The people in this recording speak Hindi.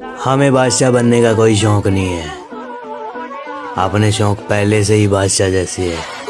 हमें बादशाह बनने का कोई शौक नहीं है। अपने शौक पहले से ही बादशाह जैसे है।